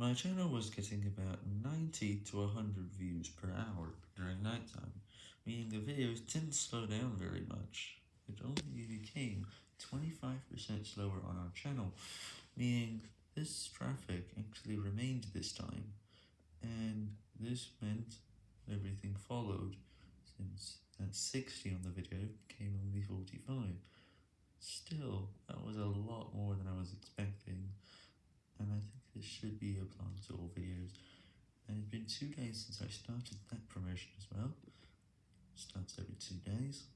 My channel was getting about 90 to 100 views per hour during nighttime, meaning the videos didn't slow down very much. It only became 25% slower on our channel, meaning this traffic actually remained this time, and this meant everything followed, since that 60 on the video became only 45. Still, that was a lot more than I was expecting, this should be applied to all videos, and it's been 2 days since I started that promotion as well, starts every 2 days,